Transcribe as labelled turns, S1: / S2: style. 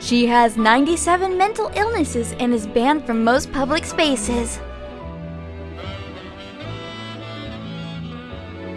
S1: She has 97 mental illnesses and is banned from most public spaces.